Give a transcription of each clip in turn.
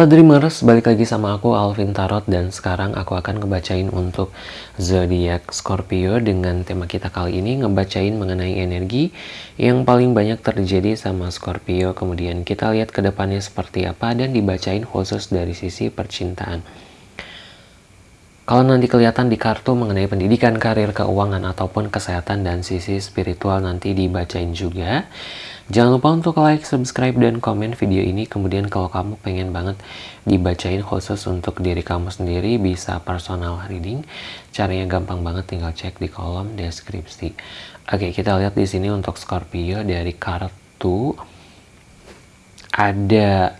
Halo Dreamers, balik lagi sama aku Alvin Tarot dan sekarang aku akan ngebacain untuk zodiak Scorpio dengan tema kita kali ini ngebacain mengenai energi yang paling banyak terjadi sama Scorpio kemudian kita lihat ke depannya seperti apa dan dibacain khusus dari sisi percintaan. Kalau nanti kelihatan di kartu mengenai pendidikan, karir, keuangan, ataupun kesehatan dan sisi spiritual nanti dibacain juga. Jangan lupa untuk like, subscribe, dan komen video ini. Kemudian kalau kamu pengen banget dibacain khusus untuk diri kamu sendiri, bisa personal reading. Caranya gampang banget, tinggal cek di kolom deskripsi. Oke, kita lihat di sini untuk Scorpio dari kartu. Ada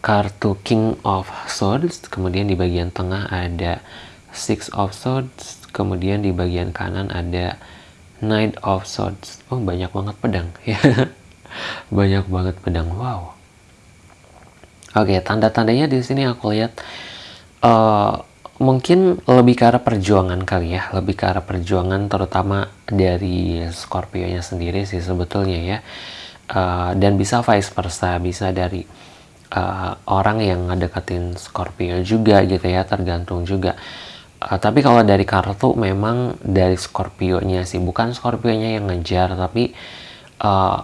kartu King of Swords, kemudian di bagian tengah ada Six of Swords, kemudian di bagian kanan ada Knight of Swords. Oh, banyak banget pedang ya. banyak banget pedang. Wow. Oke, tanda-tandanya di sini aku lihat uh, mungkin lebih ke arah perjuangan kali ya, lebih ke arah perjuangan terutama dari Scorpio-nya sendiri sih sebetulnya ya. Uh, dan bisa vice versa, bisa dari uh, orang yang ngedeketin Scorpio juga gitu ya, tergantung juga Uh, tapi kalau dari kartu memang dari Scorpio-nya sih, bukan Scorpio-nya yang ngejar, tapi uh,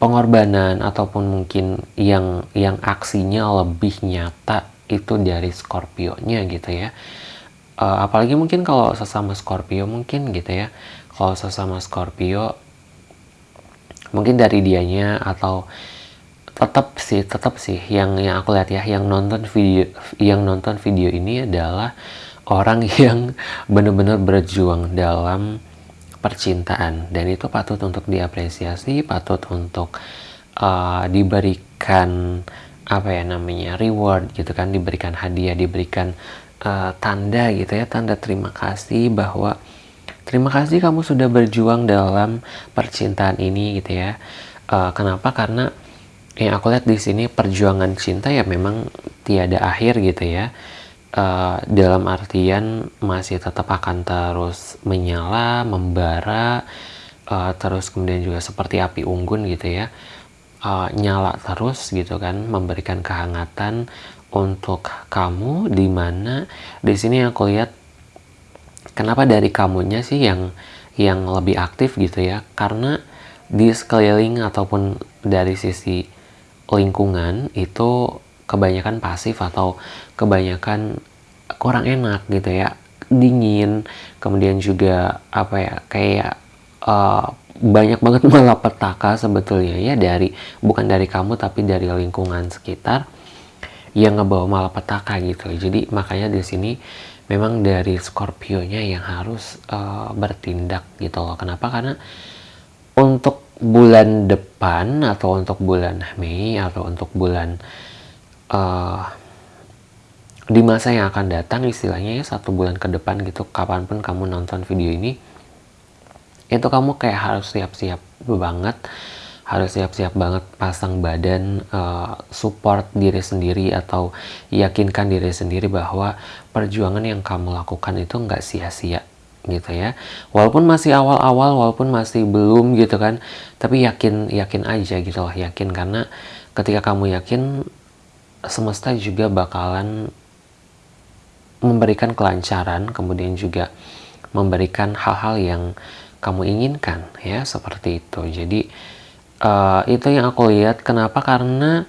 pengorbanan ataupun mungkin yang yang aksinya lebih nyata itu dari Scorpio-nya gitu ya. Uh, apalagi mungkin kalau sesama Scorpio mungkin gitu ya. Kalau sesama Scorpio mungkin dari dianya atau tetap sih tetap sih yang yang aku lihat ya yang nonton video yang nonton video ini adalah orang yang benar-benar berjuang dalam percintaan dan itu patut untuk diapresiasi, patut untuk uh, diberikan apa ya namanya reward gitu kan, diberikan hadiah, diberikan uh, tanda gitu ya, tanda terima kasih bahwa terima kasih kamu sudah berjuang dalam percintaan ini gitu ya. Uh, kenapa? Karena yang aku lihat di sini perjuangan cinta ya memang tiada akhir gitu ya uh, dalam artian masih tetap akan terus menyala, membara, uh, terus kemudian juga seperti api unggun gitu ya, uh, nyala terus gitu kan, memberikan kehangatan untuk kamu di mana di sini aku lihat kenapa dari kamunya sih yang yang lebih aktif gitu ya? Karena di sekeliling ataupun dari sisi lingkungan itu kebanyakan pasif atau kebanyakan kurang enak gitu ya dingin kemudian juga apa ya kayak uh, banyak banget malapetaka sebetulnya ya dari bukan dari kamu tapi dari lingkungan sekitar yang ngebawa malapetaka gitu. Jadi makanya di sini memang dari Scorpio-nya yang harus uh, bertindak gitu loh. Kenapa? Karena untuk bulan depan atau untuk bulan Mei atau untuk bulan uh, di masa yang akan datang istilahnya ya satu bulan ke depan gitu kapan pun kamu nonton video ini itu kamu kayak harus siap-siap banget harus siap-siap banget pasang badan uh, support diri sendiri atau yakinkan diri sendiri bahwa perjuangan yang kamu lakukan itu nggak sia-sia gitu ya. Walaupun masih awal-awal walaupun masih belum gitu kan tapi yakin yakin aja gitu loh yakin. Karena ketika kamu yakin semesta juga bakalan memberikan kelancaran, kemudian juga memberikan hal-hal yang kamu inginkan, ya seperti itu. Jadi uh, itu yang aku lihat. Kenapa? Karena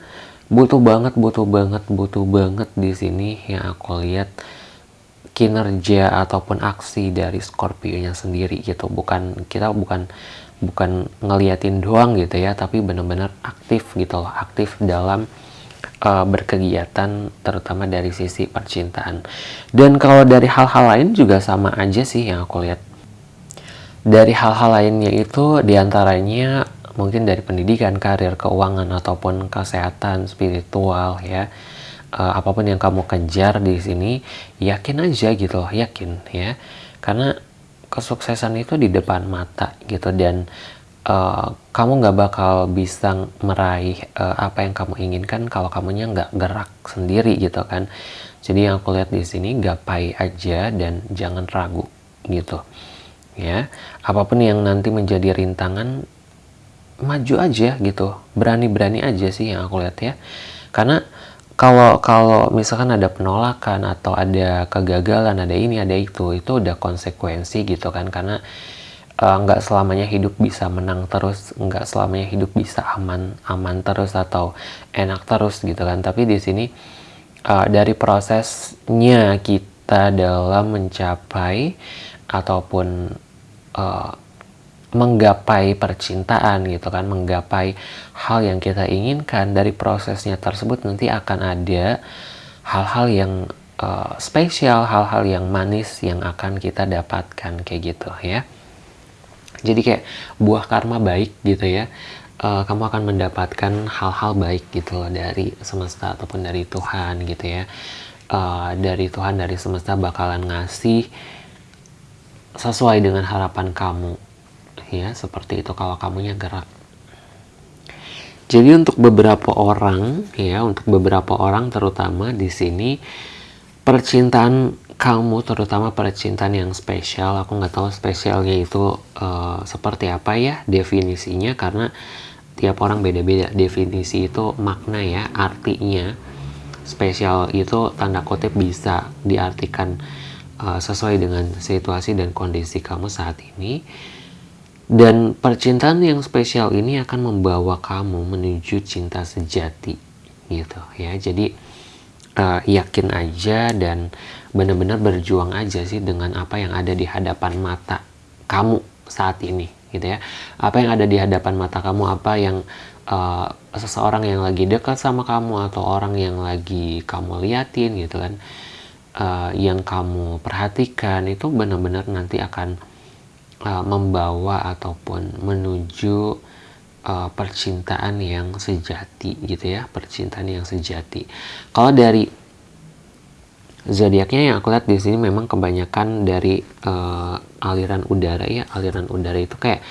butuh banget, butuh banget, butuh banget di sini yang aku lihat kinerja ataupun aksi dari Scorpio-nya sendiri gitu. Bukan kita bukan bukan ngeliatin doang gitu ya, tapi benar-benar aktif gitu loh, aktif dalam uh, berkegiatan terutama dari sisi percintaan. Dan kalau dari hal-hal lain juga sama aja sih yang aku lihat. Dari hal-hal lainnya itu di antaranya mungkin dari pendidikan, karir, keuangan ataupun kesehatan spiritual ya. Uh, apa pun yang kamu kejar di sini yakin aja gitu loh yakin ya. Karena kesuksesan itu di depan mata gitu dan uh, kamu nggak bakal bisa meraih uh, apa yang kamu inginkan kalau kamunya nggak gerak sendiri gitu kan. Jadi yang aku lihat di sini gapai aja dan jangan ragu gitu ya. Apa pun yang nanti menjadi rintangan maju aja gitu. Berani-berani aja sih yang aku lihat ya. Karena kalau kalau misalkan ada penolakan atau ada kegagalan ada ini ada itu itu udah konsekuensi gitu kan. Karena uh, nggak selamanya hidup bisa menang terus nggak selamanya hidup bisa aman aman terus atau enak terus gitu kan. Tapi di sini uh, dari prosesnya kita dalam mencapai ataupun uh, menggapai percintaan gitu kan menggapai hal yang kita inginkan dari prosesnya tersebut nanti akan ada hal-hal yang uh, spesial hal-hal yang manis yang akan kita dapatkan kayak gitu ya jadi kayak buah karma baik gitu ya uh, kamu akan mendapatkan hal-hal baik gitu loh dari semesta ataupun dari Tuhan gitu ya. Uh, dari Tuhan dari semesta bakalan ngasih sesuai dengan harapan kamu ya seperti itu kalau kamunya gerak. Jadi untuk beberapa orang ya untuk beberapa orang terutama di sini percintaan kamu terutama percintaan yang spesial. Aku nggak tahu spesialnya itu uh, seperti apa ya definisinya karena tiap orang beda-beda. Definisi itu makna ya artinya. Spesial itu tanda kutip bisa diartikan uh, sesuai dengan situasi dan kondisi kamu saat ini. Dan percintaan yang spesial ini akan membawa kamu menuju cinta sejati gitu ya. Jadi uh, yakin aja dan benar-benar berjuang aja sih dengan apa yang ada di hadapan mata kamu saat ini gitu ya. Apa yang ada di hadapan mata kamu, apa yang uh, seseorang yang lagi dekat sama kamu atau orang yang lagi kamu liatin gitu kan. Uh, yang kamu perhatikan itu benar-benar nanti akan uh, membawa ataupun menuju uh, percintaan yang sejati gitu ya percintaan yang sejati. Kalau dari zodiaknya yang aku lihat di sini memang kebanyakan dari uh, aliran udara ya aliran udara itu kayak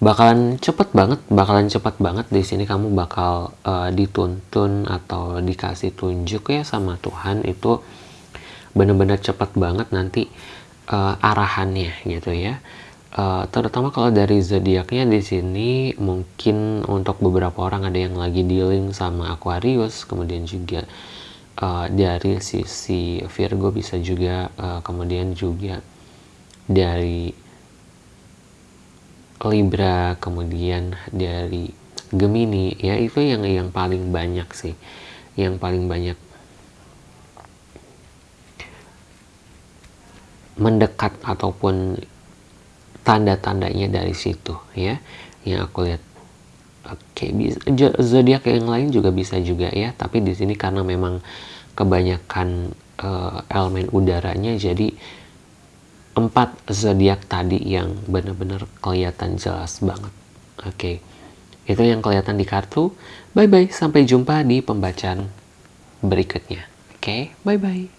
bakalan cepet banget bakalan cepet banget di sini kamu bakal uh, dituntun atau dikasih tunjuk ya sama Tuhan itu bener-bener cepet banget nanti uh, arahannya gitu ya Uh, terutama kalau dari zodiaknya di sini mungkin untuk beberapa orang ada yang lagi dealing sama Aquarius, kemudian juga uh, dari sisi Virgo bisa juga, uh, kemudian juga dari Libra, kemudian dari Gemini, ya itu yang yang paling banyak sih, yang paling banyak mendekat ataupun tanda-tandanya dari situ ya. Yang aku lihat oke bisa zodiak yang lain juga bisa juga ya. Tapi di sini karena memang kebanyakan uh, elemen udaranya jadi empat zodiak tadi yang benar-benar kelihatan jelas banget. Oke itu yang kelihatan di kartu. Bye bye sampai jumpa di pembacaan berikutnya. Oke bye bye